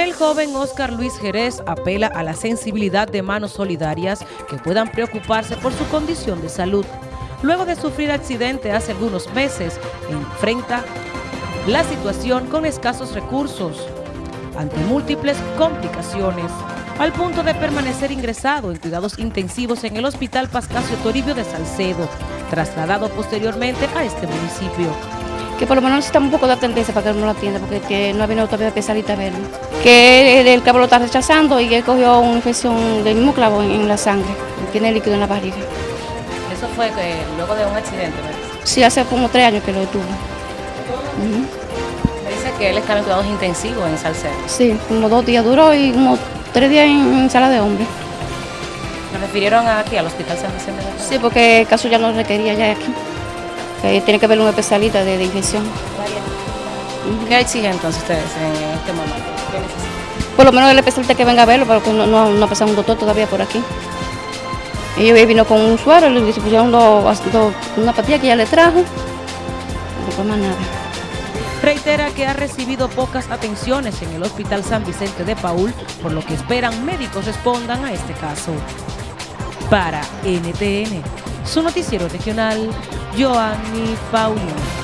El joven Oscar Luis Jerez apela a la sensibilidad de manos solidarias que puedan preocuparse por su condición de salud. Luego de sufrir accidente hace algunos meses, enfrenta la situación con escasos recursos, ante múltiples complicaciones, al punto de permanecer ingresado en cuidados intensivos en el Hospital Pascasio Toribio de Salcedo, trasladado posteriormente a este municipio que por lo menos necesitamos un poco de atendencia para que no lo atienda, porque no ha venido todavía especialista a verlo. Que el, cabo lo está rechazando y que cogió una infección del mismo clavo en, la sangre, tiene líquido en la barriga. ¿Eso fue que, luego de un accidente? ¿verdad? Sí, hace como tres años que lo tuvo. Me dice que él está en cuidados intensivos en Salcedo. Sí, como dos días duró y como tres días en, sala de hombre. ¿Lo refirieron aquí al Hospital San Vicente de Sí, porque el caso ya no requería ya aquí tiene que haber un especialista de, de infección. ¿Qué exigen entonces ustedes en este momento? Por lo menos el especialista que venga a verlo, porque no, no, ha pasado un doctor todavía por aquí. Ella vino con un suero, le pusieron una patilla que ya le trajo, no más nada. Reitera que ha recibido pocas atenciones en el Hospital San Vicente de Paul, por lo que esperan médicos respondan a este caso. Para NTN, su noticiero regional, Joanny Paulino.